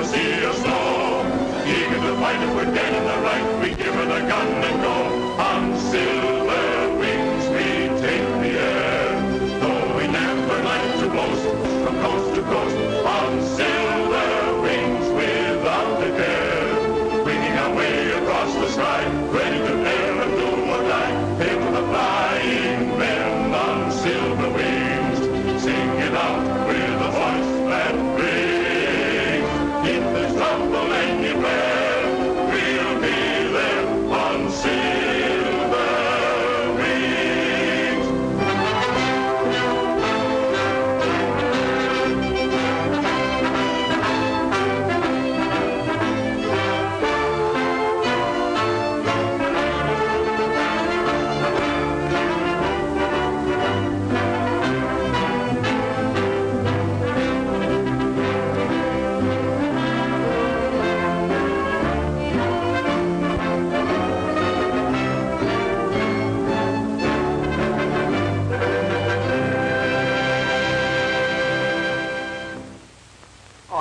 the sea of snow. Eager to fight if we're dead in the right, we give her the gun and go. On silver wings we take the air. Though we never like to boast, from coast to coast, on silver wings without a care. Winging our way across the sky,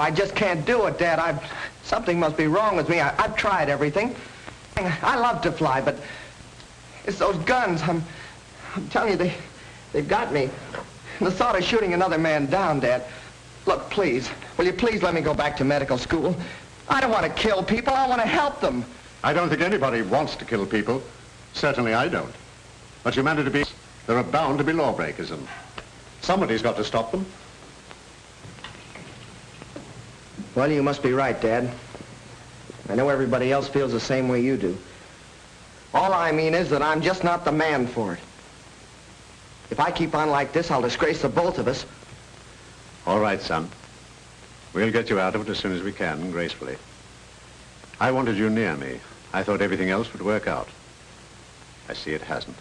I just can't do it, Dad. I've, something must be wrong with me. I, I've tried everything. I love to fly, but it's those guns. I'm, I'm telling you, they, they've got me. The thought of shooting another man down, Dad. Look, please, will you please let me go back to medical school? I don't want to kill people. I want to help them. I don't think anybody wants to kill people. Certainly I don't. But humanity be... There are bound to be lawbreakers, and somebody's got to stop them. Well, you must be right, Dad. I know everybody else feels the same way you do. All I mean is that I'm just not the man for it. If I keep on like this, I'll disgrace the both of us. All right, son. We'll get you out of it as soon as we can, gracefully. I wanted you near me. I thought everything else would work out. I see it hasn't.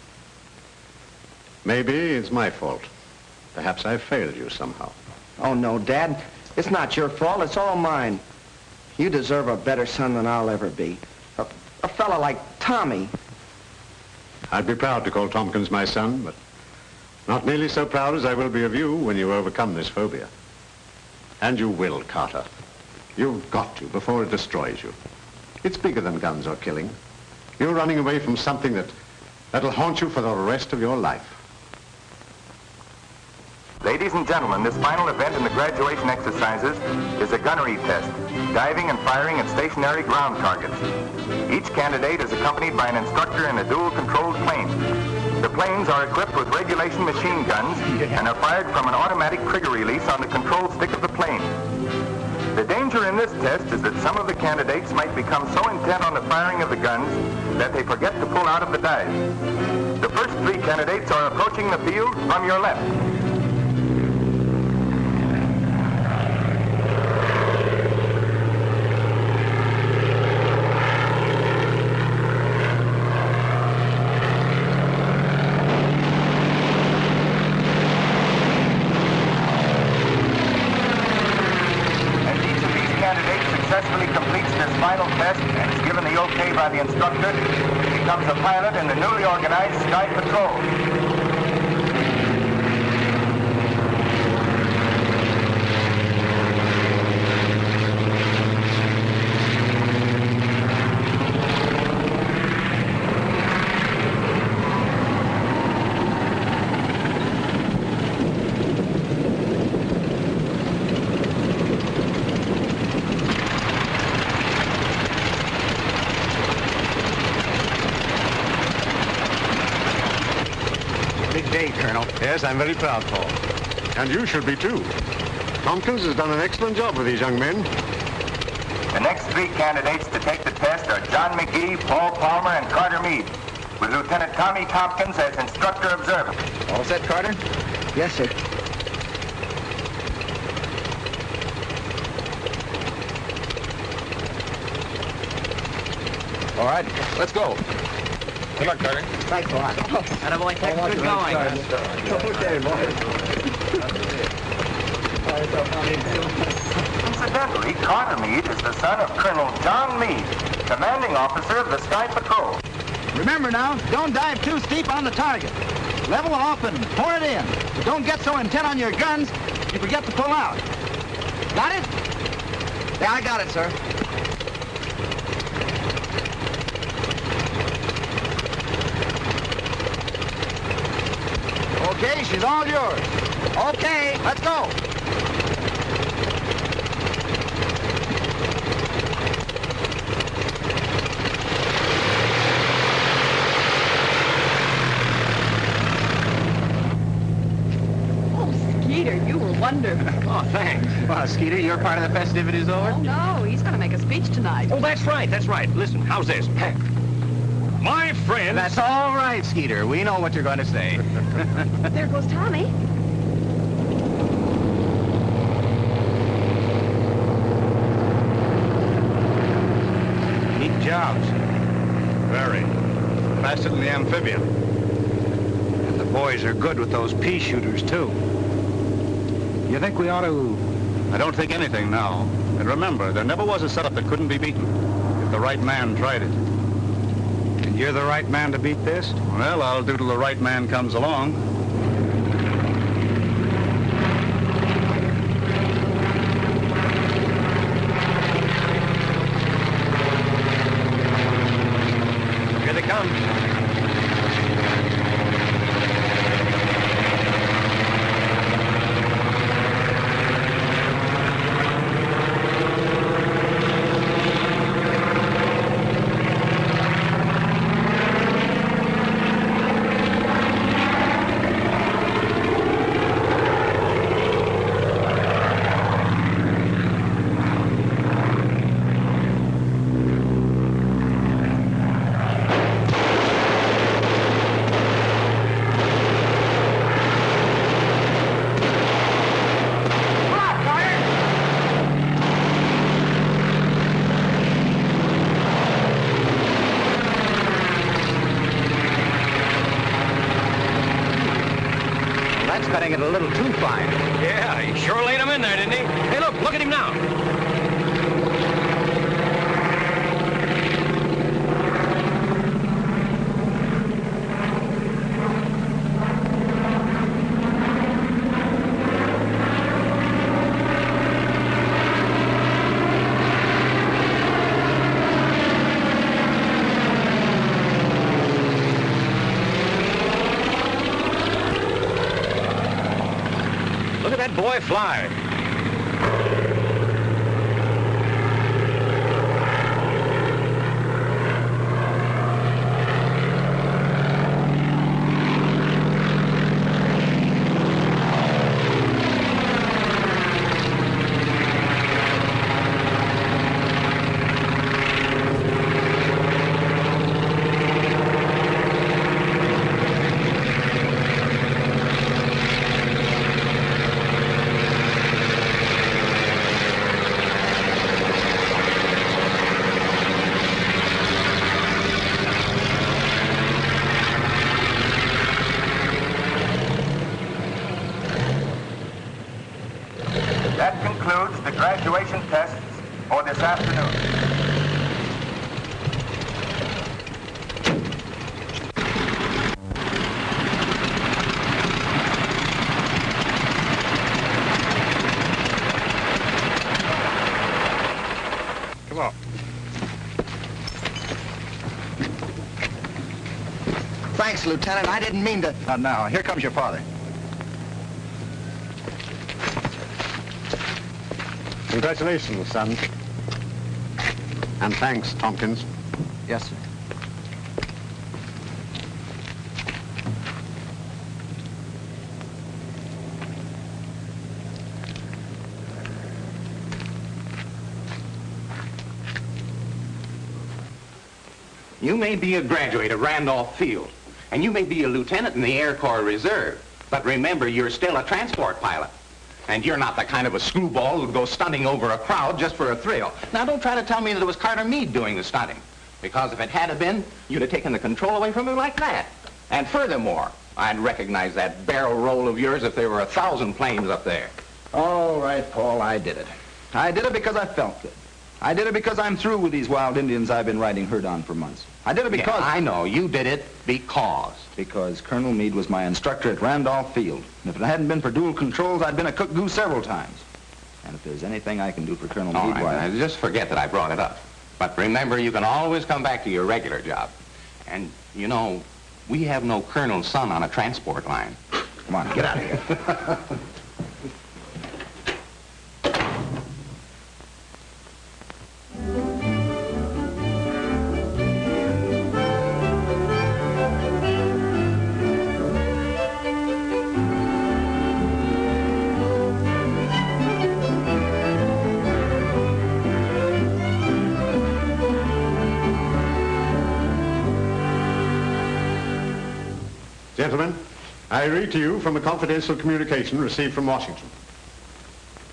Maybe it's my fault. Perhaps I failed you somehow. Oh, no, Dad. It's not your fault. It's all mine. You deserve a better son than I'll ever be. A, a fella like Tommy. I'd be proud to call Tompkins my son, but not nearly so proud as I will be of you when you overcome this phobia. And you will, Carter. You've got to before it destroys you. It's bigger than guns or killing. You're running away from something that, that'll haunt you for the rest of your life. Ladies and gentlemen, this final event in the graduation exercises is a gunnery test, diving and firing at stationary ground targets. Each candidate is accompanied by an instructor in a dual-controlled plane. The planes are equipped with regulation machine guns and are fired from an automatic trigger release on the control stick of the plane. The danger in this test is that some of the candidates might become so intent on the firing of the guns that they forget to pull out of the dive. The first three candidates are approaching the field from your left. As each of these candidates successfully completes this final test and is given the okay by the instructor, he becomes a pilot in the newly organized Sky Patrol. Big day, Colonel. Yes, I'm very proud, for. And you should be, too. Tompkins has done an excellent job with these young men. The next three candidates to take the test are John McGee, Paul Palmer, and Carter Meade, with Lieutenant Tommy Tompkins as instructor observer. All set, Carter? Yes, sir. All right, let's go. Good luck, Carter. Thanks a lot. Attaboy, Tex. Good going. Okay, boys. Incidentally, Carter Meade is the son of Colonel John Meade, commanding officer of the Sky Patrol. Remember now, don't dive too steep on the target. Level off and pour it in. But don't get so intent on your guns, you forget to pull out. Got it? Yeah, I got it, sir. Okay, she's all yours. Okay, let's go. Oh, Skeeter, you were wonderful. Oh, thanks. Well, Skeeter, your part of the festivity's over? Oh, no, he's going to make a speech tonight. Oh, that's right, that's right. Listen, how's this? My friends... That's all right, Skeeter. We know what you're going to say. There goes Tommy. Neat jobs. Very. Faster than the amphibian. And the boys are good with those pea shooters, too. You think we ought to... I don't think anything now. And remember, there never was a setup that couldn't be beaten if the right man tried it. You're the right man to beat this? Well, I'll do till the right man comes along. Here they come. That's cutting it a little too fine. Yeah, he sure laid him in there, didn't he? Hey, look, look at him now. Look at that boy fly. That concludes the graduation tests for this afternoon. Come on. Thanks, Lieutenant. I didn't mean to... Not now. Here comes your father. Congratulations, son. And thanks, Tompkins. Yes, sir. You may be a graduate of Randolph Field, and you may be a lieutenant in the Air Corps Reserve, but remember, you're still a transport pilot. And you're not the kind of a screwball who'd go stunting over a crowd just for a thrill. Now, don't try to tell me that it was Carter Meade doing the stunting, because if it had been, you'd have taken the control away from him like that. And furthermore, I'd recognize that barrel roll of yours if there were a thousand planes up there. All right, Paul, I did it. I did it because I felt good. I did it because I'm through with these wild Indians I've been riding herd on for months. I did it Yeah, because... I know, you did it because. Because Colonel Meade was my instructor at Randolph Field. And if it hadn't been for dual controls, I'd been a cook goose several times. And if there's anything I can do for Colonel All right, why... just forget that I brought it up. But remember, you can always come back to your regular job. And, you know, we have no colonel's son on a transport line. Come on, get out of here. I read to you from a confidential communication received from Washington.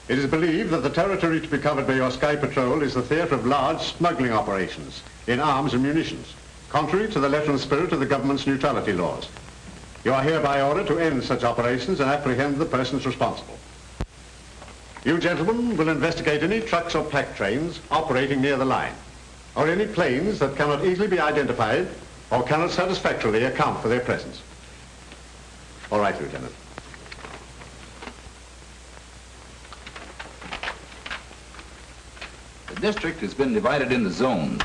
It is believed that the territory to be covered by your Sky Patrol is the theater of large smuggling operations in arms and munitions, contrary to the letter and spirit of the government's neutrality laws. You are hereby ordered to end such operations and apprehend the persons responsible. You gentlemen will investigate any trucks or pack trains operating near the line, or any planes that cannot easily be identified or cannot satisfactorily account for their presence. All right, Lieutenant. The district has been divided into zones,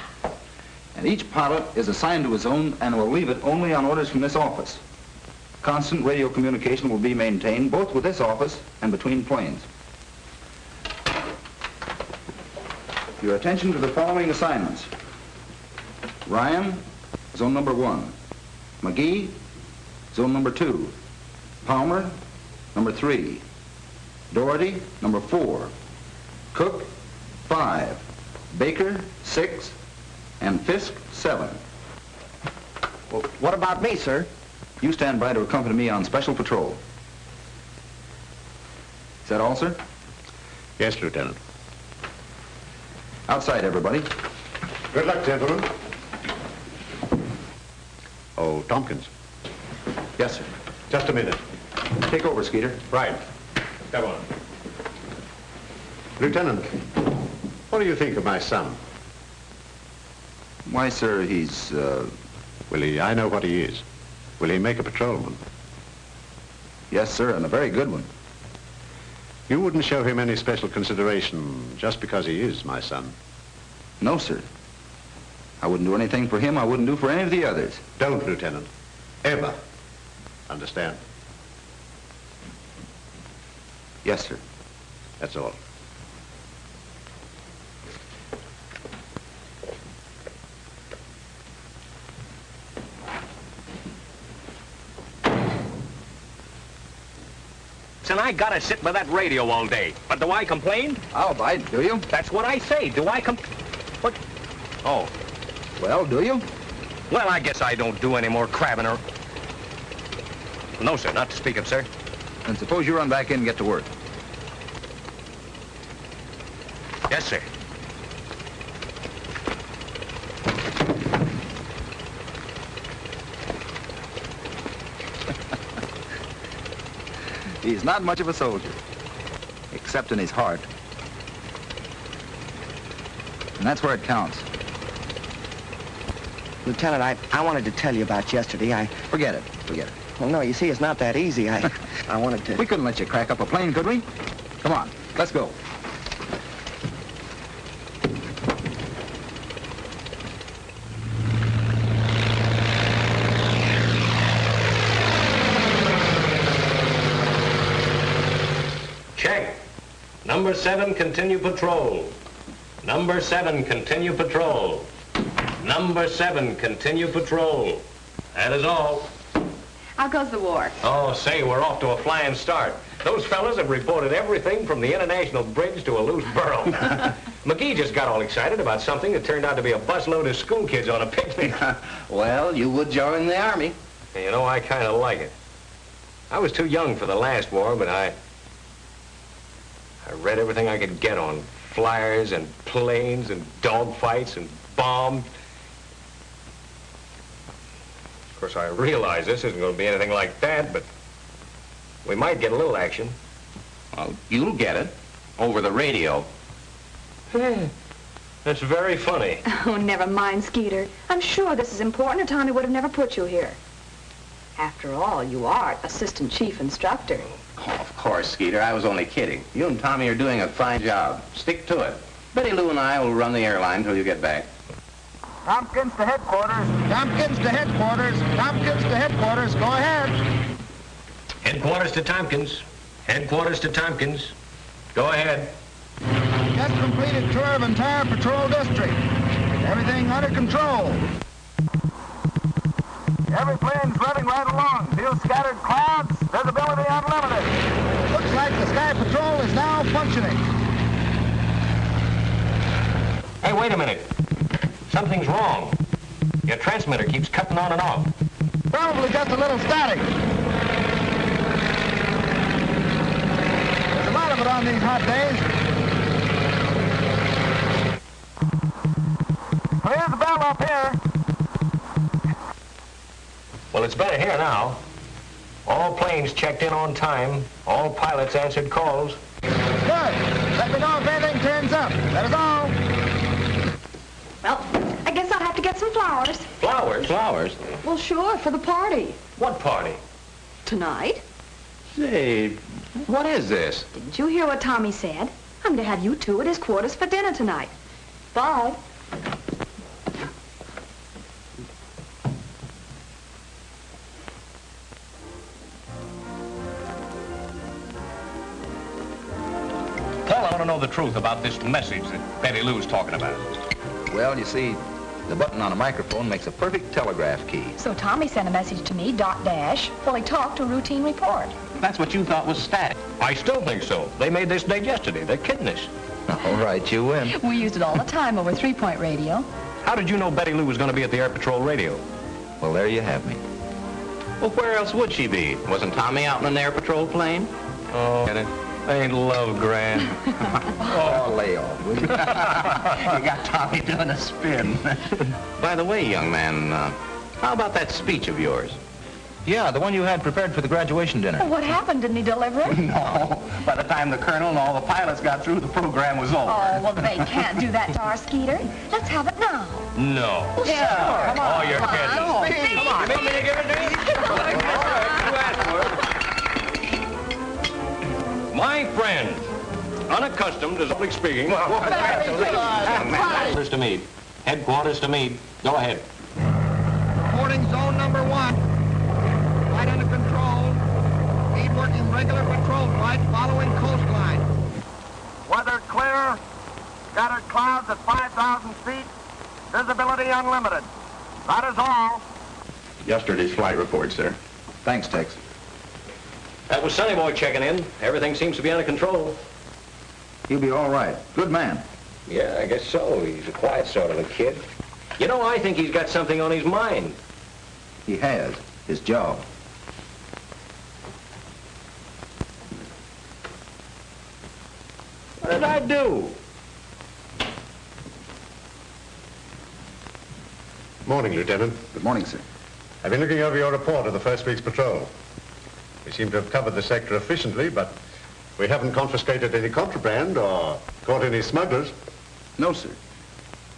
and each pilot is assigned to a zone and will leave it only on orders from this office. Constant radio communication will be maintained both with this office and between planes. Your attention to the following assignments. Ryan, zone number one. McGee, zone number two. Palmer, number three. Doherty, number four. Cook, five. Baker, six. And Fisk, seven. Well, what about me, sir? You stand by to accompany me on special patrol. Is that all, sir? Yes, Lieutenant. Outside, everybody. Good luck, gentlemen. Oh, Tompkins. Yes, sir. Just a minute. Take over, Skeeter. Right. Come on. Lieutenant, what do you think of my son? Why, sir, he's, uh... Will he, I know what he is. Will he make a patrolman? Yes, sir, and a very good one. You wouldn't show him any special consideration just because he is my son. No, sir. I wouldn't do anything for him I wouldn't do for any of the others. Don't, Lieutenant. Ever. Understand? Yes, sir. That's all. And I gotta sit with that radio all day. But do I complain? I'll bite, do you? That's what I say. Do I com... What? Oh. Well, do you? Well, I guess I don't do any more crabbing or... No, sir, not to speak of, sir. Then suppose you run back in and get to work. Yes, sir. He's not much of a soldier, except in his heart. And that's where it counts. Lieutenant, I, I wanted to tell you about yesterday. I... Forget it. Forget it. Well, no, you see, it's not that easy. I, I wanted to... We couldn't let you crack up a plane, could we? Come on, let's go. Check. Number seven, continue patrol. Number seven, continue patrol. Number seven, continue patrol. That is all. How goes the war? Oh, say, we're off to a flying start. Those fellas have reported everything from the International Bridge to a loose burro. McGee just got all excited about something that turned out to be a busload of school kids on a picnic. well, you would join the Army. You know, I kind of like it. I was too young for the last war, but I... I read everything I could get on flyers and planes and dogfights and bombs. Of course, I realize this isn't going to be anything like that, but we might get a little action. Well, you'll get it. Over the radio. That's very funny. Oh, never mind, Skeeter. I'm sure this is important or Tommy would have never put you here. After all, you are assistant chief instructor. Oh, of course, Skeeter. I was only kidding. You and Tommy are doing a fine job. Stick to it. Betty Lou and I will run the airline till you get back. Tompkins to headquarters. Tompkins to headquarters. Tompkins to headquarters. Go ahead. Headquarters to Tompkins. Headquarters to Tompkins. Go ahead. Just completed tour of entire patrol district. Everything under control. Every plane's running right along. Few scattered clouds. Visibility unlimited. Looks like the Sky Patrol is now functioning. Hey, wait a minute. Something's wrong. Your transmitter keeps cutting on and off. Probably just a little static. There's a lot of it on these hot days. Here's the bell up here. Well, it's better here now. All planes checked in on time. All pilots answered calls. Good. Let me know if anything turns up. That is all. Well, I guess I'll have to get some flowers. Flowers? Flowers? Well, sure, for the party. What party? Tonight? Say, what is this? Didn't you hear what Tommy said? I'm to have you two at his quarters for dinner tonight. Bye. Paul, I want to know the truth about this message that Betty Lou's talking about. Well, you see, the button on a microphone makes a perfect telegraph key. So Tommy sent a message to me, dot dash, while he talked to a routine report. That's what you thought was static. I still think so. They made this date yesterday. They're kidding us. All right, you win. We used it all the time over three-point radio. How did you know Betty Lou was going to be at the Air Patrol radio? Well, there you have me. Well, where else would she be? Wasn't Tommy out in an air patrol plane? Oh, get it? Ain't love grand. Oh, lay off, will you? you got Tommy doing a spin. By the way, young man, uh, how about that speech of yours? Yeah, the one you had prepared for the graduation dinner. Well, what happened? Didn't he deliver it? No. By the time the colonel and all the pilots got through, the program was over. Oh, well, they can't do that to our Skeeter. Let's have it now. No. Well, sure. Come on. Oh, you're Come kidding. on. Speed. Come on. You mean me to give it to you? All right, you asked for it. My friend, unaccustomed to public speaking. Headquarters to Meade. Headquarters to Meade. Go ahead. Reporting zone number one. Flight under control. Speed working regular patrol flight following coastline. Weather clear. Scattered clouds at 5,000 feet. Visibility unlimited. That is all. Yesterday's flight report, sir. Thanks, Tex. That was Sonny Boy checking in. Everything seems to be under control. He'll be all right. Good man. Yeah, I guess so. He's a quiet sort of a kid. You know, I think he's got something on his mind. He has. His job. What did I do? Morning, Lieutenant. Good morning, sir. I've been looking over your report of the first week's patrol. We seem to have covered the sector efficiently, but we haven't confiscated any contraband or caught any smugglers. No, sir.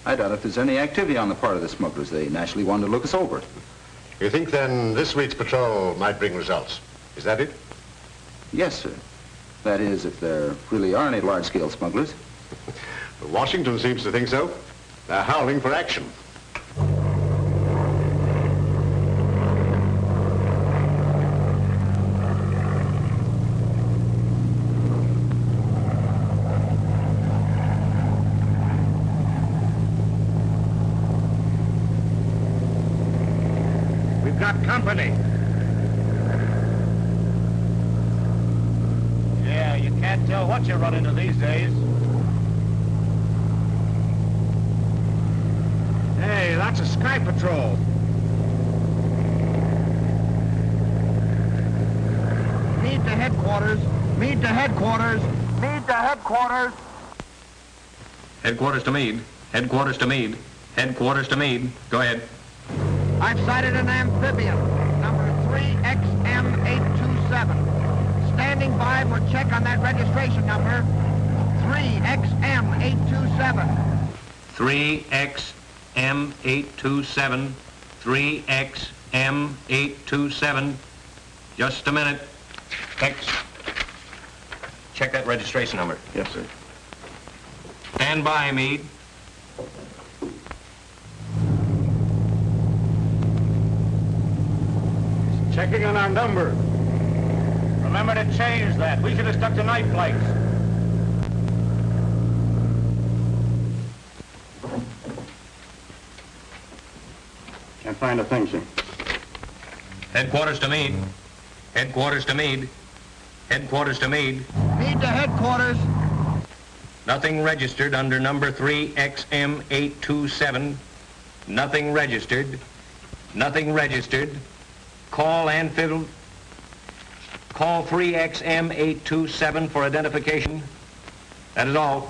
I doubt if there's any activity on the part of the smugglers. They naturally wanted to look us over. You think then this week's patrol might bring results? Is that it? Yes, sir. That is, if there really are any large-scale smugglers. Washington seems to think so. They're howling for action. We've got company. Yeah, you can't tell what you run into these days. Hey, that's a Sky Patrol. Meade to headquarters. Meade to headquarters. Meade to headquarters. Headquarters to Meade. Headquarters to Meade. Headquarters to Meade. Go ahead. I've sighted an amphibian, number 3XM827. Standing by for check on that registration number. 3XM827. 3XM827. 3X XM827. Just a minute. Thanks. Check that registration number. Yes, sir. Stand by, Meade. Checking on our number. Remember to change that. We should have stuck to night flights. Can't find a thing, sir. Headquarters to Meade. Headquarters to Meade. Headquarters to Meade. Meade to headquarters. Nothing registered under number 3XM827. Nothing registered. Nothing registered. Call Anfield. Call 3XM827 for identification. That is all.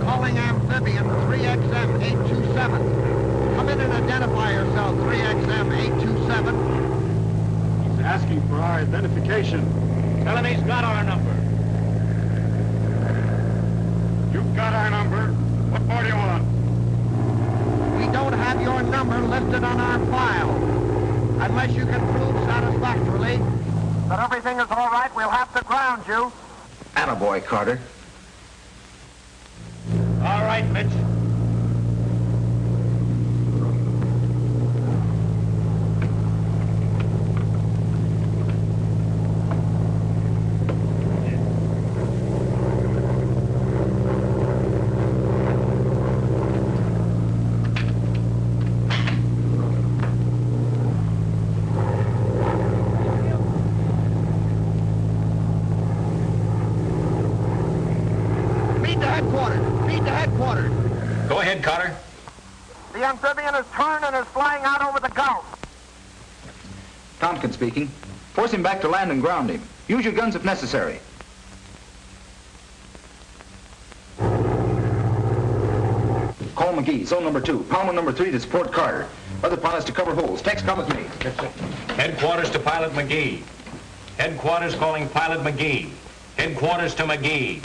Calling amphibian 3XM827. Come in and identify yourself, 3XM827. He's asking for our identification. Tell him he's got our number. You've got our number. What more do you want? We don't have your number listed on our file. Unless you can prove satisfactorily that everything is all right, we'll have to ground you. Attaboy, Carter. All right, Mitch. Meade to headquarters. Meade to headquarters. Go ahead, Carter. The amphibian is turned and is flying out over the Gulf. Tompkins speaking. Force him back to land and ground him. Use your guns if necessary. Call McGee, zone number two. Palmer number three to support Carter. Other pilots to cover holes. Tex, come with me. Headquarters to Pilot McGee. Headquarters calling Pilot McGee. Headquarters to McGee.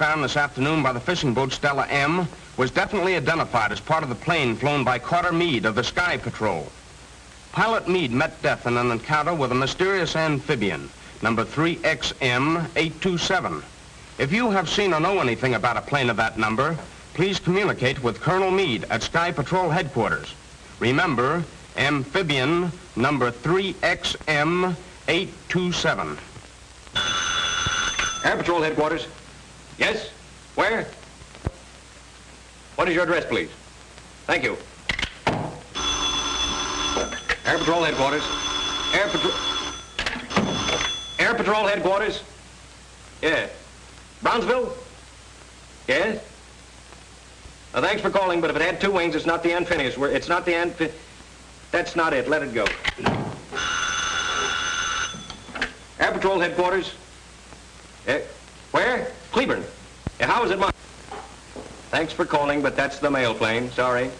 Found this afternoon by the fishing boat Stella M was definitely identified as part of the plane flown by Carter Meade of the Sky Patrol. Pilot Meade met death in an encounter with a mysterious amphibian, number 3XM827. If you have seen or know anything about a plane of that number, please communicate with Colonel Meade at Sky Patrol headquarters. Remember, amphibian number 3XM827. Air Patrol headquarters. Yes? Where? What is your address, please? Thank you. Air Patrol Headquarters. Air Patrol... Air Patrol Headquarters. Yeah. Brownsville? Yes? Uh, thanks for calling, but if it had two wings, it's not the Anfinius. We're, it's not the Anfi... That's not it. Let it go. Air Patrol Headquarters. Eh, where? Cleburne. Yeah, how is it, Mom? Thanks for calling, but that's the mail plane. Sorry.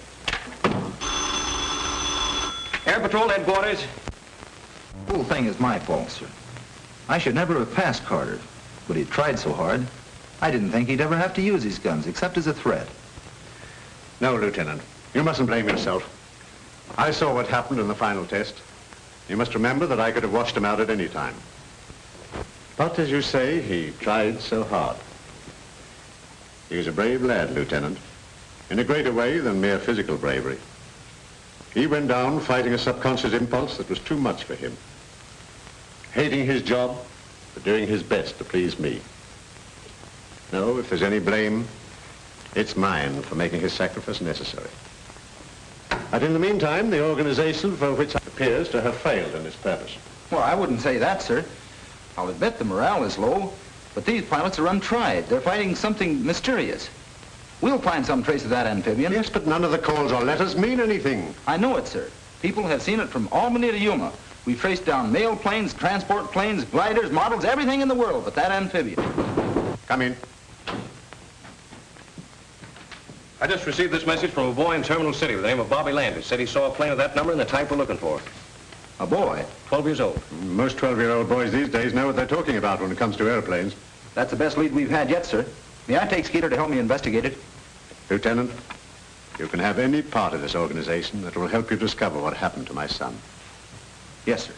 Air Patrol Headquarters. The whole thing is my fault, sir. I should never have passed Carter, but he tried so hard. I didn't think he'd ever have to use his guns, except as a threat. No, Lieutenant. You mustn't blame yourself. I saw what happened in the final test. You must remember that I could have washed him out at any time. But as you say, he tried so hard. He was a brave lad, Lieutenant, in a greater way than mere physical bravery. He went down fighting a subconscious impulse that was too much for him. Hating his job, but doing his best to please me. No, if there's any blame, it's mine for making his sacrifice necessary. But in the meantime, the organization for which appears to have failed in its purpose. Well, I wouldn't say that, sir. I'll admit the morale is low, but these pilots are untried. They're fighting something mysterious. We'll find some trace of that amphibian. Yes, but none of the calls or letters mean anything. I know it, sir. People have seen it from Albany to Yuma. We've traced down mail planes, transport planes, gliders, models, everything in the world but that amphibian. Come in. I just received this message from a boy in Terminal City with the name of Bobby Landis. Said he saw a plane of that number and the type we're looking for. A boy? 12 years old. Most 12-year-old boys these days know what they're talking about when it comes to airplanes. That's the best lead we've had yet, sir. May I take Skeeter to help me investigate it? Lieutenant, you can have any part of this organization that will help you discover what happened to my son. Yes, sir.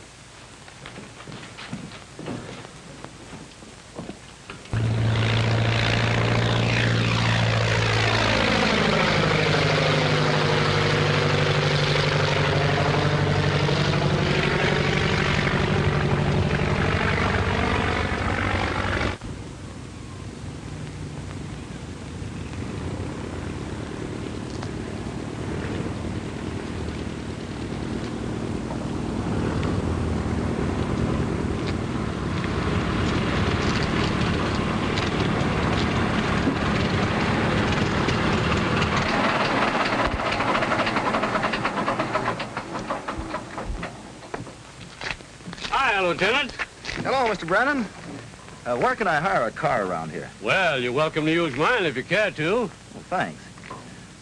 Lieutenant. Hello, Mr. Brennan. Uh, where can I hire a car around here? Well, you're welcome to use mine if you care to. Well, thanks.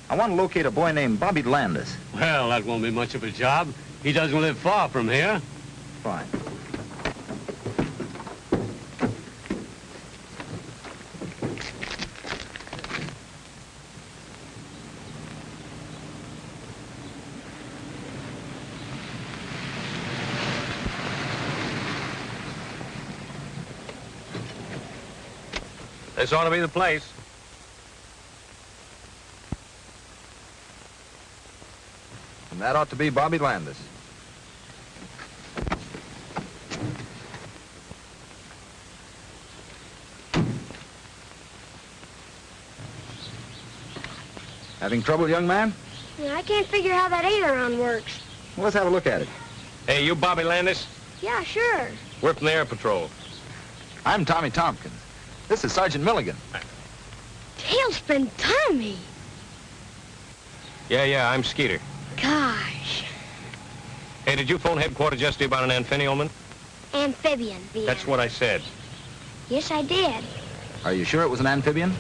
I want to locate a boy named Bobby Landis. Well, that won't be much of a job. He doesn't live far from here. Fine. This ought to be the place. And that ought to be Bobby Landis. Having trouble, young man? Yeah, I can't figure how that aileron works. Well, let's have a look at it. Hey, you Bobby Landis? Yeah, sure. We're from the Air Patrol. I'm Tommy Tompkins. This is Sergeant Milligan. Tailspin Tommy. Yeah, yeah, I'm Skeeter. Gosh. Hey, did you phone headquarters yesterday about an amphibian? Amphibian. The That's what I said. Yes, I did. Are you sure it was an amphibian?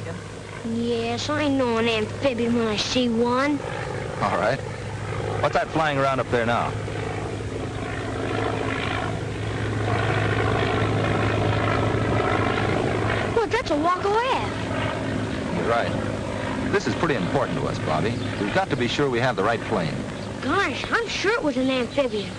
Yes, I know an amphibian when I see one. All right. What's that flying around up there now? Look, that's a walk away. You're right. This is pretty important to us, Bobby. We've got to be sure we have the right plane. Gosh, I'm sure it was an amphibian.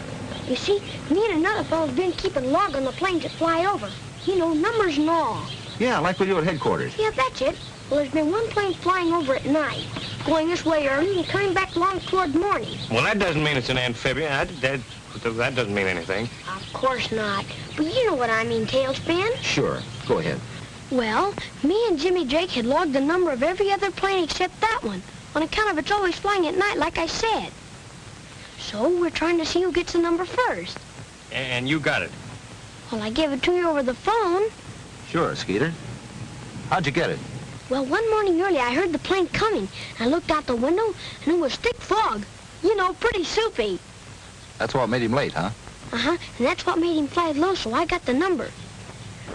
You see, me and another fellow's been keeping log on the planes that fly over. You know, numbers and all. Yeah, like we do at headquarters. Yeah, that's it. Well, there's been one plane flying over at night, going this way early and coming back long toward morning. Well, that doesn't mean it's an amphibian. That, that, that doesn't mean anything. Of course not. But you know what I mean, Tailspin. Sure. Go ahead. Well, me and Jimmy Drake had logged the number of every other plane except that one. on account of it's always flying at night, like I said. So we're trying to see who gets the number first. And you got it. Well, I gave it to you over the phone. Sure, Skeeter. How'd you get it? Well, one morning early, I heard the plane coming. I looked out the window, and it was thick fog. You know, pretty soupy. That's what made him late, huh? Uh-huh, and that's what made him fly low, so I got the number.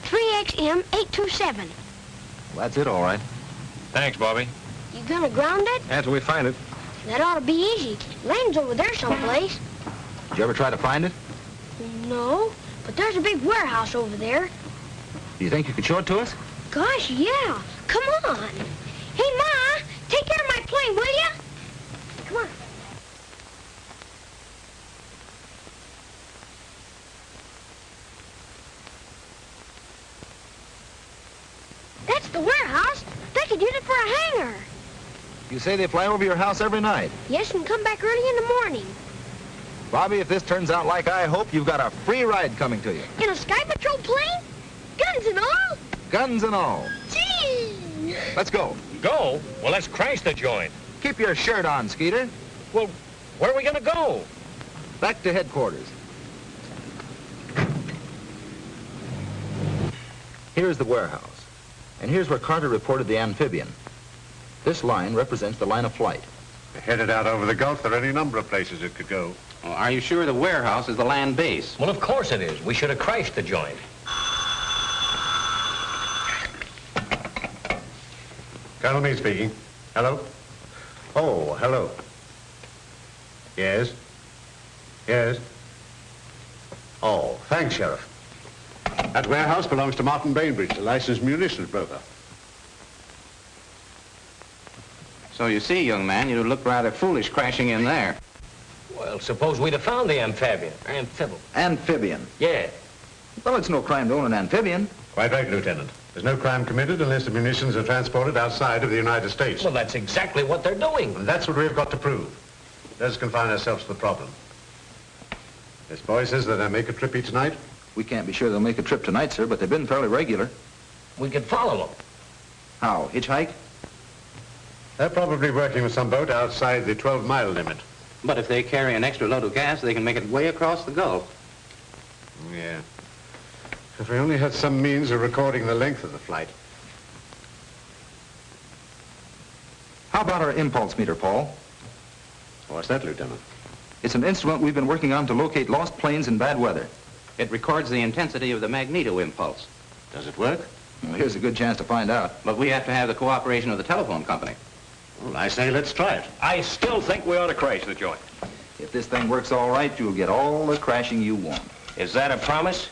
3XM827. Well, that's it, all right. Thanks, Bobby. You gonna ground it? After we find it. That ought to be easy. Land's over there someplace. Did you ever try to find it? No, but there's a big warehouse over there. Do you think you could show it to us? Gosh, yeah. Come on. Hey, Ma, take care of my plane, will you? Come on. That's the warehouse. They could use it for a hangar. You say they fly over your house every night. Yes, and come back early in the morning. Bobby, if this turns out like I hope, you've got a free ride coming to you. In a Sky Patrol plane? Guns and all? Guns and all. Gee! Let's go. Go? Well, let's crash the joint. Keep your shirt on, Skeeter. Well, where are we going to go? Back to headquarters. Here's the warehouse. And here's where Carter reported the amphibian. This line represents the line of flight. Headed out over the Gulf, there are any number of places it could go. Well, are you sure the warehouse is the land base? Well, of course it is. We should have crashed the joint. Colonel Meade speaking. Hello? Oh, hello. Yes? Yes? Oh, thanks, Sheriff. That warehouse belongs to Martin Bainbridge, a licensed munitions broker. So you see, young man, you look rather foolish crashing in there. Well, suppose we'd have found the amphibian. Amphibian. Amphibian. Yeah. Well, it's no crime to own an amphibian. Quite right, Lieutenant. There's no crime committed unless the munitions are transported outside of the United States. Well, that's exactly what they're doing. And that's what we've got to prove. Let's confine ourselves to the problem. This boy says that I make a trip each night. We can't be sure they'll make a trip tonight, sir, but they've been fairly regular. We could follow them. How? Hitchhike? They're probably working with some boat outside the 12-mile limit. But if they carry an extra load of gas, they can make it way across the Gulf. Yeah. If we only had some means of recording the length of the flight. How about our impulse meter, Paul? What's that, Lieutenant? It's an instrument we've been working on to locate lost planes in bad weather. It records the intensity of the magneto impulse. Does it work? Well, here's a good chance to find out. But we have to have the cooperation of the telephone company. Well, I say let's try it. I still think we ought to crash the joint. If this thing works all right, you'll get all the crashing you want. Is that a promise?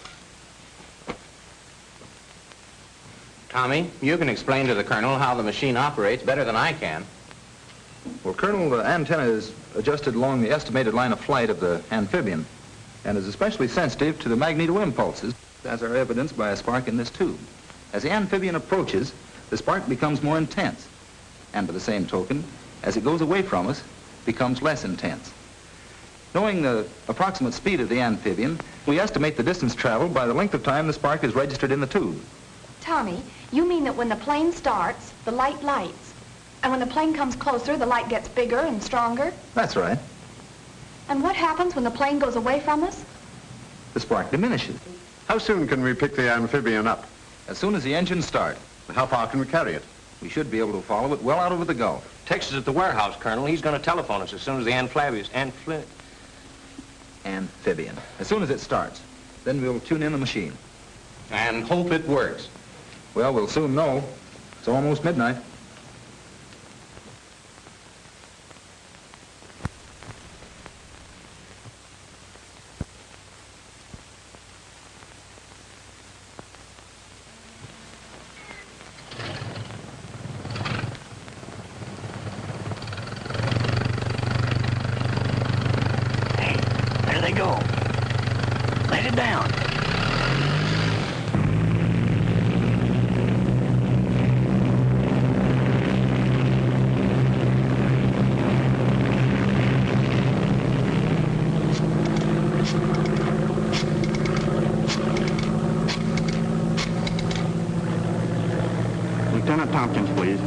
Tommy, you can explain to the Colonel how the machine operates better than I can. Well, Colonel, the antenna is adjusted along the estimated line of flight of the amphibian and is especially sensitive to the magneto impulses, as are evidenced by a spark in this tube. As the amphibian approaches, the spark becomes more intense, and by the same token, as it goes away from us, becomes less intense. Knowing the approximate speed of the amphibian, we estimate the distance traveled by the length of time the spark is registered in the tube. Tommy, you mean that when the plane starts, the light lights. And when the plane comes closer, the light gets bigger and stronger? That's right. And what happens when the plane goes away from us? The spark diminishes. How soon can we pick the amphibian up? As soon as the engines start. How far can we carry it? We should be able to follow it well out over the Gulf. Texas at the warehouse, Colonel. He's going to telephone us as soon as the amphibious... Amphi... Amphibian. As soon as it starts. Then we'll tune in the machine. And hope it works. Well, we'll soon know. It's almost midnight. There they go. Let it down. Lieutenant Tompkins, please.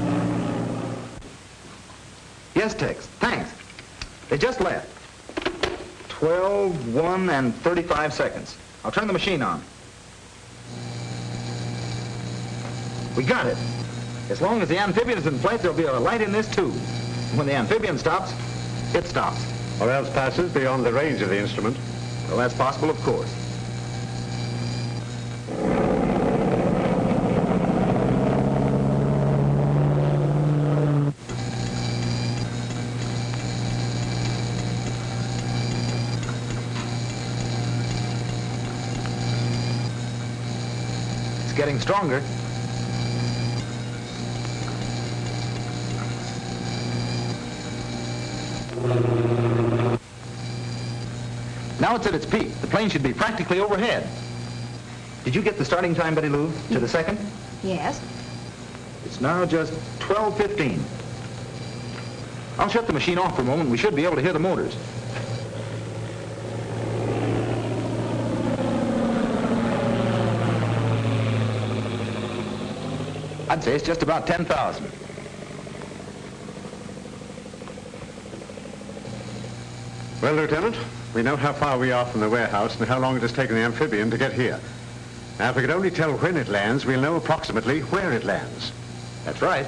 Tex. Thanks. They just left. 12, 1, and 35 seconds. I'll turn the machine on. We got it. As long as the amphibian is in flight, there'll be a light in this tube. When the amphibian stops, it stops. Or else passes beyond the range of the instrument. Well, that's possible, of course. It's getting stronger. Now it's at its peak. The plane should be practically overhead. Did you get the starting time, Betty Lou, to the second? Yes. It's now just 12.15. I'll shut the machine off for a moment. We should be able to hear the motors. I'd say it's just about 10,000. Well, Lieutenant, we know how far we are from the warehouse and how long it has taken the amphibian to get here. Now, if we could only tell when it lands, we'll know approximately where it lands. That's right.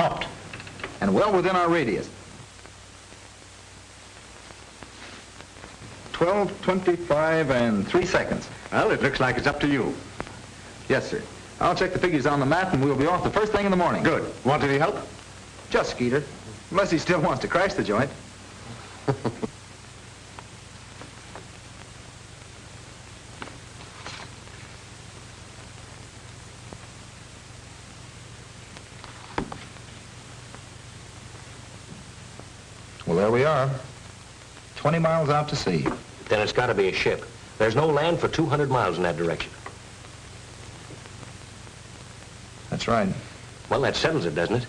Stopped. And well within our radius. 12, 25, and 3 seconds. Well, it looks like it's up to you. Yes, sir. I'll check the figures on the map and we'll be off the first thing in the morning. Good. Want any help? Just Skeeter. Unless he still wants to crash the joint. well, there we are. 20 miles out to sea. Then it's got to be a ship. There's no land for 200 miles in that direction. That's right. Well, that settles it, doesn't it?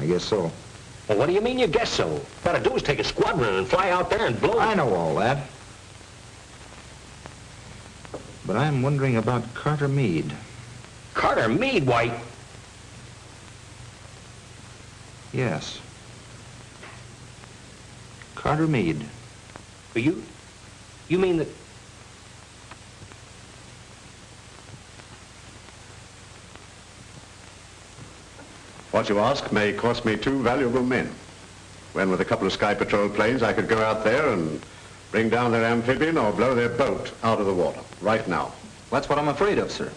I guess so. Well, what do you mean you guess so? What to do is take a squadron and fly out there and blow I know all that. But I'm wondering about Carter Meade. Carter Meade, White. Yes. Carter Meade. You, you mean that... What you ask may cost me two valuable men. When with a couple of Sky Patrol planes, I could go out there and bring down their amphibian or blow their boat out of the water, right now. That's what I'm afraid of, sir.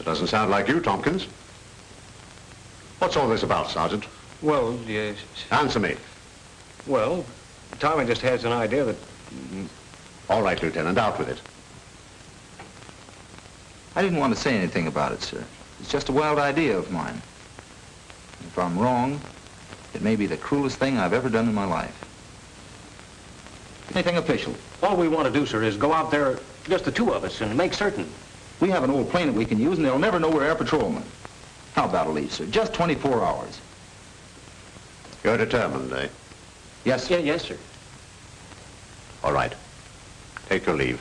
It doesn't sound like you, Tompkins. What's all this about, Sergeant? Well, yes. Answer me. Well, Tommy just has an idea that... All right, Lieutenant, out with it. I didn't want to say anything about it, sir. It's just a wild idea of mine. If I'm wrong, it may be the cruelest thing I've ever done in my life. Anything official. All we want to do, sir, is go out there, just the two of us, and make certain. We have an old plane that we can use, and they'll never know we're air patrolmen. How about a leave, sir? Just 24 hours. You're determined, eh? Yes, Yeah, yes, sir. All right. Take your leave.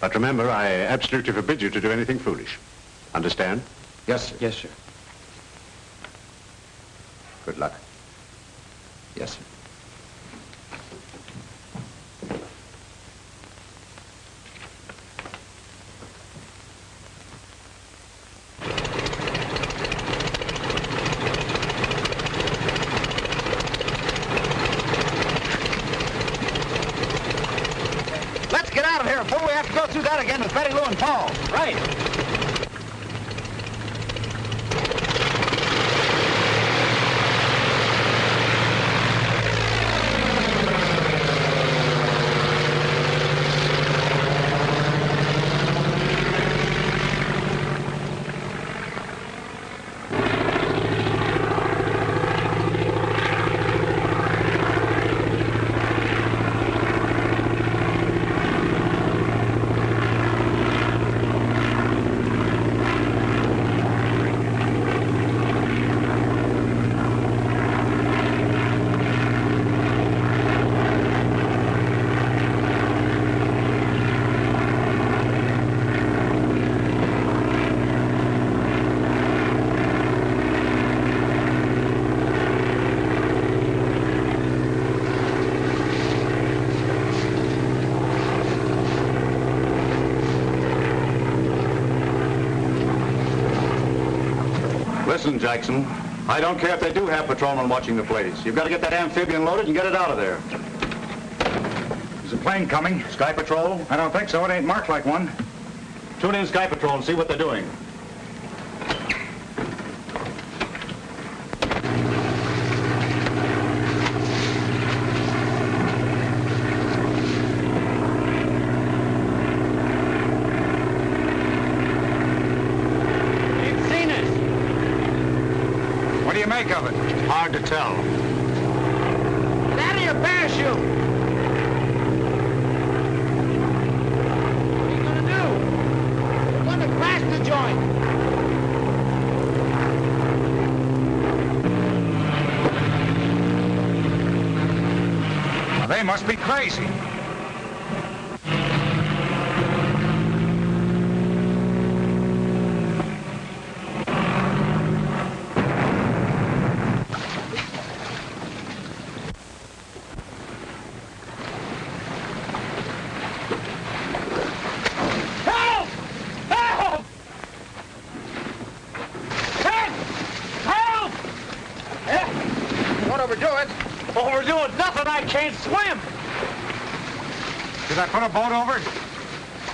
But remember, I absolutely forbid you to do anything foolish. Understand? Yes, sir. Yes, sir. Good luck. Yes, sir. Listen, Jackson. I don't care if they do have patrolmen watching the place. You've got to get that amphibian loaded and get it out of there. Is a plane coming? Sky Patrol? I don't think so. It ain't marked like one. Tune in Sky Patrol and see what they're doing. They've seen us. What do you make of it? Hard to tell. Get out of your parachute! What are you gonna do? We're gonna crash the joint! Now, they must be crazy. Help! Help! Help! Help! Don't overdo it. Overdoing nothing, I can't swim! Did I put a boat over?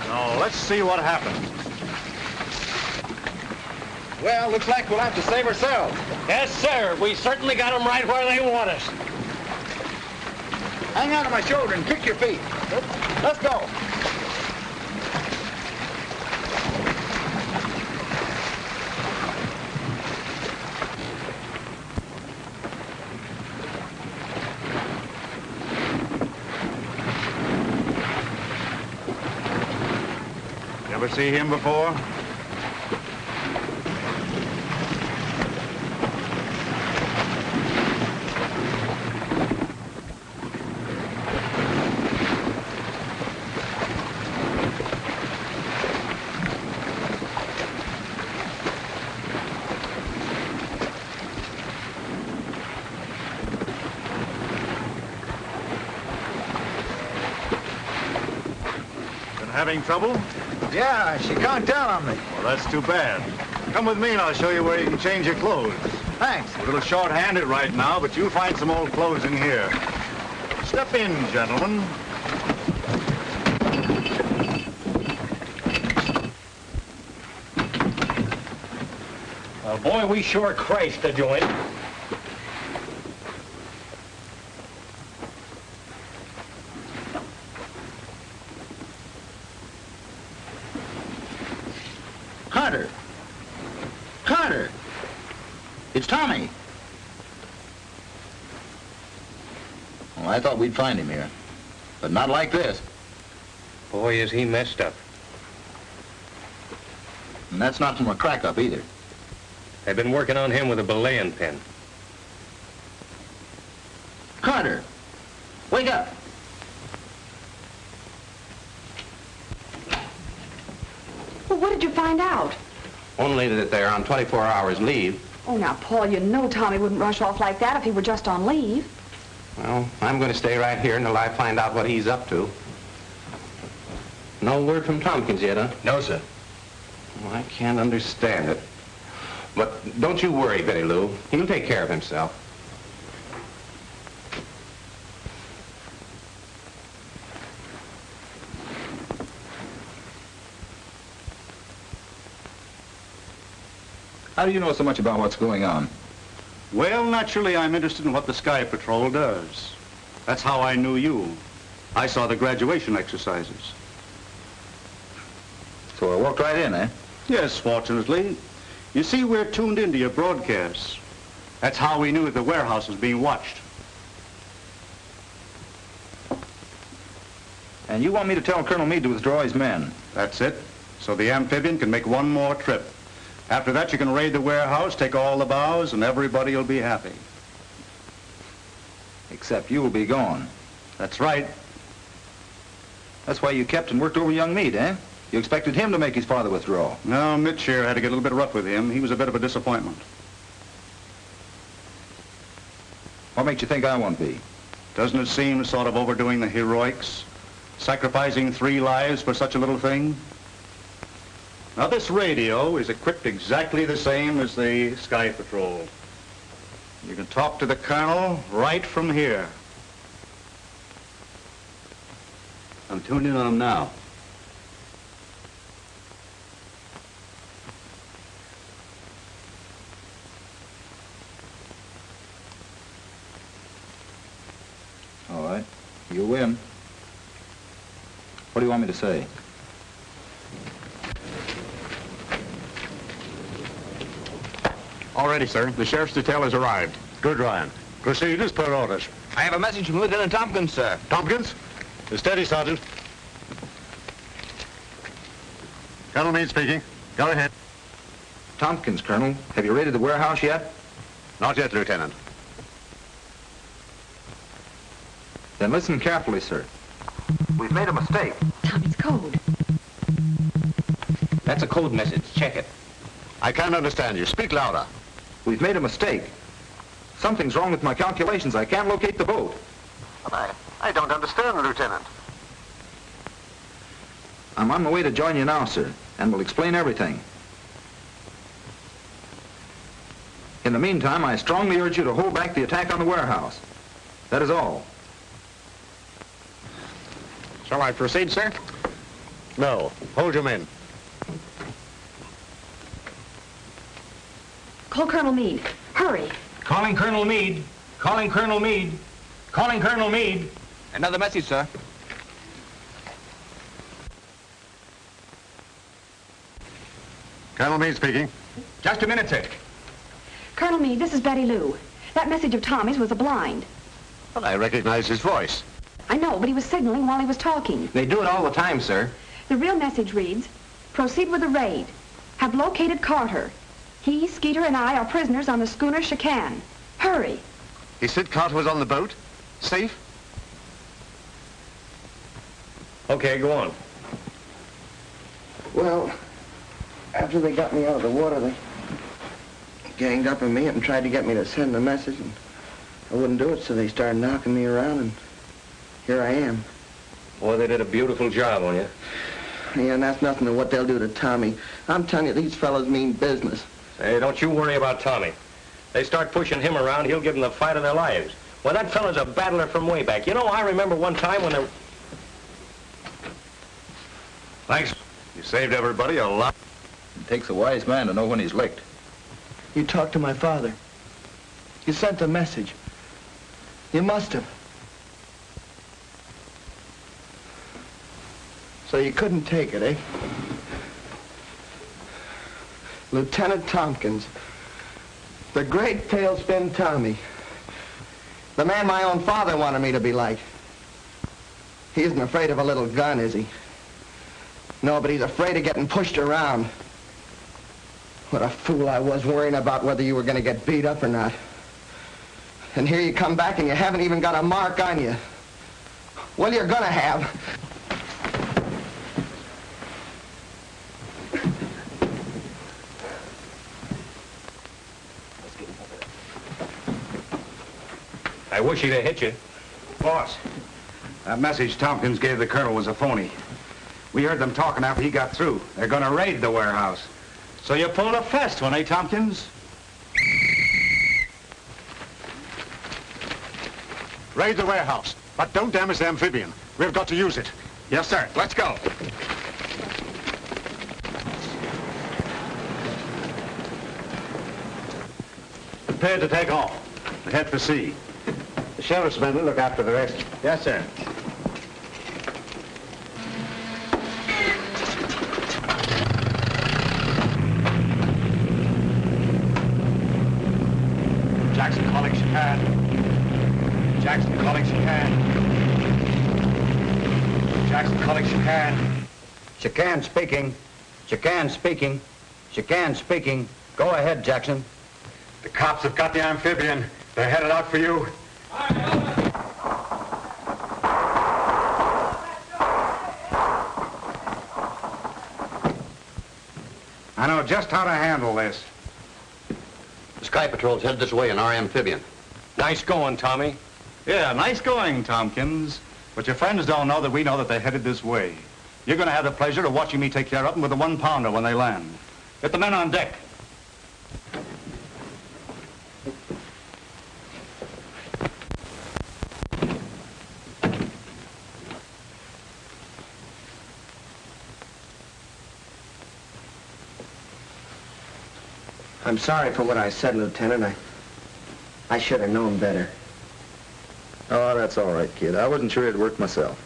No, let's see what happens. Well, looks like we'll have to save ourselves. Yes, sir. We certainly got them right where they want us. Hang on to my shoulder and kick your feet. Let's go. You ever see him before? Having trouble? Yeah, she can't down on me. Well, that's too bad. Come with me and I'll show you where you can change your clothes. Thanks. A little short-handed right now, but you'll find some old clothes in here. Step in, gentlemen. Well, boy, we sure crashed the joint. Carter! Carter! It's Tommy. Well, I thought we'd find him here. But not like this. Boy, is he messed up. And that's not from a crack-up either. They've been working on him with a belaying pin. Carter! Wake up! Well, what did you find out? Only that they're on 24 hours leave. Oh, now, Paul, you know Tommy wouldn't rush off like that if he were just on leave. Well, I'm going to stay right here until I find out what he's up to. No word from Tompkins yet, huh? No, sir. Well, I can't understand it. But don't you worry, Betty Lou. He'll take care of himself. How do you know so much about what's going on? Well, naturally, I'm interested in what the Sky Patrol does. That's how I knew you. I saw the graduation exercises. So I walked right in, eh? Yes, fortunately. You see, we're tuned into your broadcasts. That's how we knew the warehouse was being watched. And you want me to tell Colonel Meade to withdraw his men? That's it. So the amphibian can make one more trip. After that, you can raid the warehouse, take all the bows, and everybody will be happy. Except you will be gone. That's right. That's why you kept and worked over young Meade, eh? You expected him to make his father withdraw. No, Mitch here had to get a little bit rough with him. He was a bit of a disappointment. What makes you think I won't be? Doesn't it seem sort of overdoing the heroics? Sacrificing three lives for such a little thing? Now, this radio is equipped exactly the same as the Sky Patrol. You can talk to the Colonel right from here. I'm tuned in on him now. All right. You win. What do you want me to say? All ready, sir. The sheriff's detail has arrived. Good, Ryan. Proceed as per orders. I have a message from Lieutenant Tompkins, sir. Tompkins? Steady, Sergeant. Colonel Meade speaking. Go ahead. Tompkins, Colonel. Have you raided the warehouse yet? Not yet, Lieutenant. Then listen carefully, sir. We've made a mistake. Tommy's code. That's a code message. Check it. I can't understand you. Speak louder. We've made a mistake. Something's wrong with my calculations. I can't locate the boat. I, I don't understand, Lieutenant. I'm on my way to join you now, sir, and will explain everything. In the meantime, I strongly urge you to hold back the attack on the warehouse. That is all. Shall I proceed, sir? No. Hold your men. Call Colonel Meade. Hurry. Calling Colonel Meade. Calling Colonel Meade. Calling Colonel Meade. Another message, sir. Colonel Meade speaking. Just a minute, sir. Colonel Meade, this is Betty Lou. That message of Tommy's was a blind. Well, I recognize his voice. I know, but he was signaling while he was talking. They do it all the time, sir. The real message reads, proceed with the raid. Have located Carter. He, Skeeter, and I are prisoners on the schooner Chican. Hurry. He said Carter was on the boat? Safe? Okay, go on. Well, after they got me out of the water, they ganged up on me and tried to get me to send the message, and I wouldn't do it, so they started knocking me around, and here I am. Boy, they did a beautiful job on you. Yeah, and that's nothing to what they'll do to Tommy. I'm telling you, these fellows mean business. Hey, don't you worry about Tommy. They start pushing him around, he'll give them the fight of their lives. Well, that fellow's a battler from way back. You know, I remember one time when there... Thanks. You saved everybody a lot. It takes a wise man to know when he's licked. You talked to my father. You sent a message. You must have. So you couldn't take it, eh? Lieutenant Tompkins. The great tailspin Tommy. The man my own father wanted me to be like. He isn't afraid of a little gun, is he? No, but he's afraid of getting pushed around. What a fool I was worrying about whether you were going to get beat up or not. And here you come back and you haven't even got a mark on you. Well, you're going to have. I wish he'd have hit you. Boss, that message Tompkins gave the colonel was a phony. We heard them talking after he got through. They're gonna raid the warehouse. So you pulled a fast one, eh, Tompkins? Raid the warehouse, but don't damage the amphibian. We've got to use it. Yes, sir. Let's go. Prepare to take off. Head for sea. The sheriff's men will look after the rest. Yes, sir. Jackson calling Chican. Jackson calling Chican. Jackson calling Chican. Chican speaking. Chican speaking. Chican speaking. Go ahead, Jackson. The cops have got the amphibian. They're headed out for you. I know just how to handle this. The Sky Patrol's headed this way in our amphibian. Nice going, Tommy. Yeah, nice going, Tompkins. But your friends don't know that we know that they're headed this way. You're going to have the pleasure of watching me take care of them with a one-pounder when they land. Get the men on deck. I'm sorry for what I said, Lieutenant. I, I should have known better. Oh, that's all right, kid. I wasn't sure it'd work myself.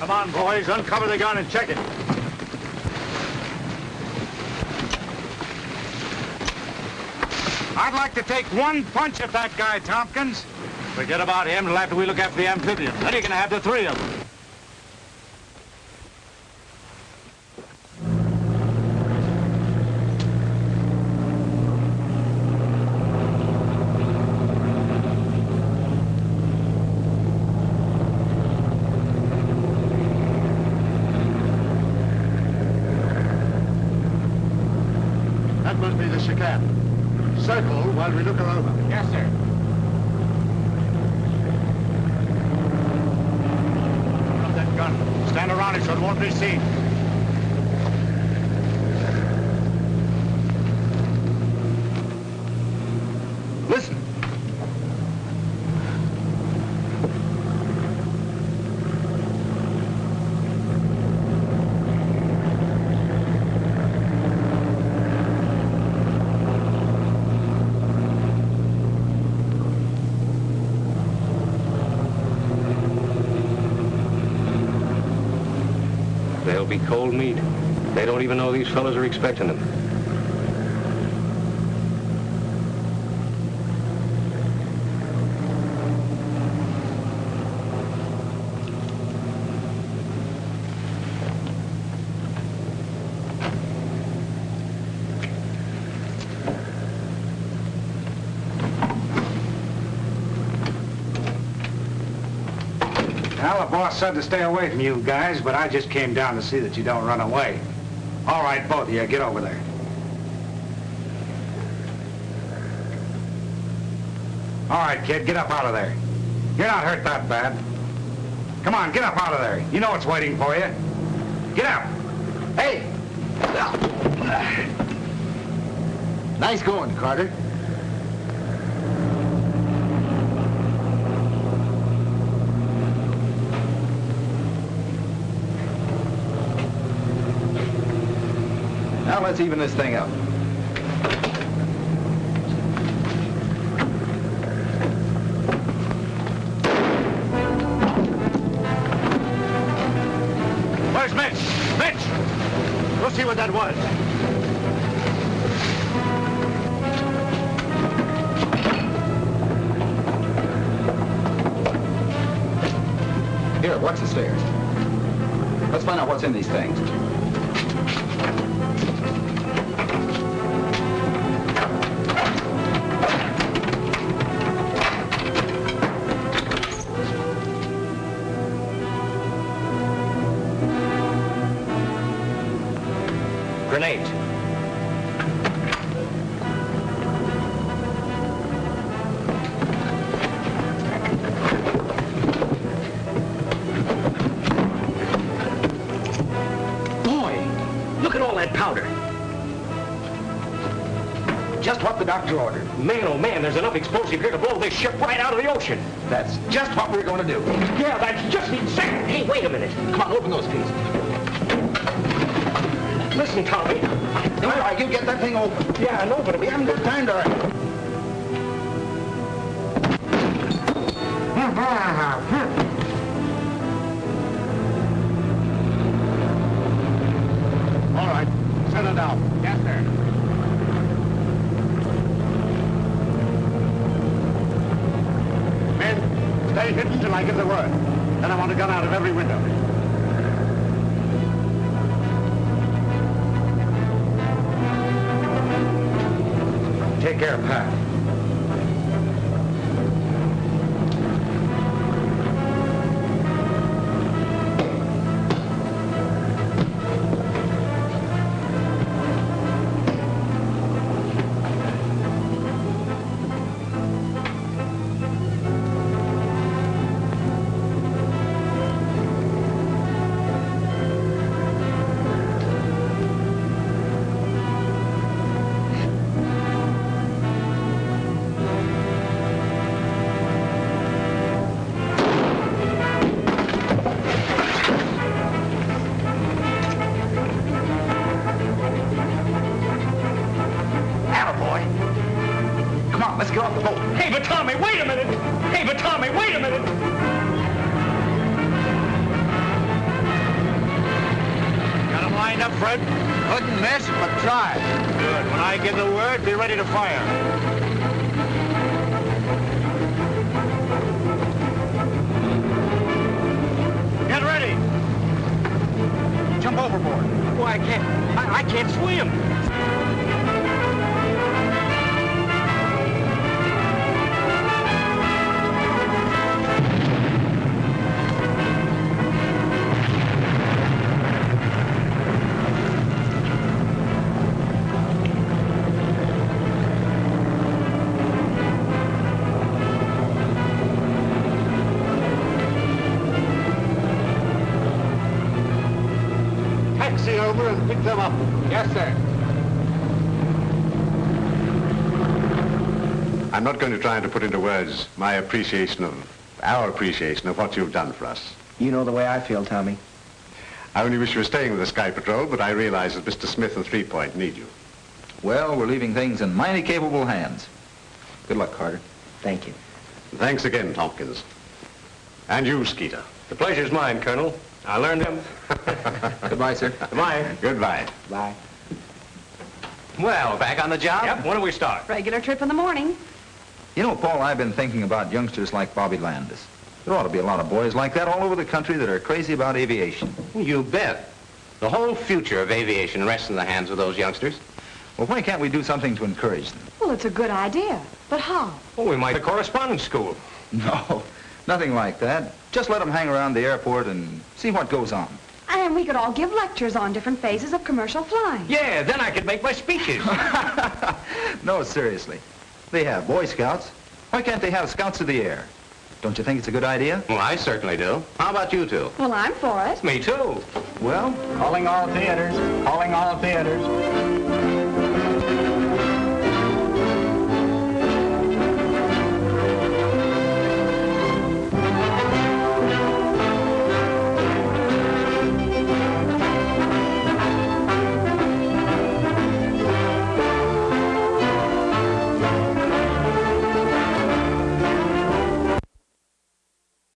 Come on, boys. Uncover the gun and check it. I'd like to take one punch at that guy, Tompkins. Forget about him till after we look after the amphibian. Then you're going to have the three of them. That must be the chicane. Circle while we look her over. Yes, sir. Drop that gun. Stand around it so it won't be seen. Listen. They'll be cold meat. They don't even know these fellows are expecting them. Well, the boss said to stay away from you guys, but I just came down to see that you don't run away. All right, both of you, get over there. All right, kid, get up out of there. You're not hurt that bad. Come on, get up out of there. You know what's waiting for you. Get up. Hey! Nice going, Carter. Now let's even this thing up. Doctor ordered. Man, oh man, there's enough explosive here to blow this ship right out of the ocean. That's just what we're going to do. Yeah, that's just exactly. Hey, wait a minute. Come on, open those pieces. Listen, Tommy. All right, you get that thing open. Yeah, I know, but We haven't got time to... I give the word. Then I want a gun out of every window. Take care, Pat. Ready to fire. Over and pick them up. Yes, sir. I'm not going to try to put into words my appreciation of, our appreciation of what you've done for us. You know the way I feel, Tommy. I only wish you were staying with the Sky Patrol, but I realize that Mr. Smith and Three Point need you. Well, we're leaving things in mighty capable hands. Good luck, Carter. Thank you. Thanks again, Tompkins. And you, Skeeter. The pleasure's mine, Colonel. I learned him. Goodbye, sir. Goodbye. Goodbye. Bye. Well, back on the job? Yep, when do we start? Regular trip in the morning. You know, Paul, I've been thinking about youngsters like Bobby Landis. There ought to be a lot of boys like that all over the country that are crazy about aviation. You bet. The whole future of aviation rests in the hands of those youngsters. Well, why can't we do something to encourage them? Well, it's a good idea. But how? Well, we might have correspondence school. No, nothing like that. Just let them hang around the airport and see what goes on. And we could all give lectures on different phases of commercial flying. Yeah, then I could make my speeches. No, seriously. They have Boy Scouts. Why can't they have Scouts of the Air? Don't you think it's a good idea? Well, I certainly do. How about you two? Well, I'm for it. Me too. Well, Calling all theaters. Calling all theaters.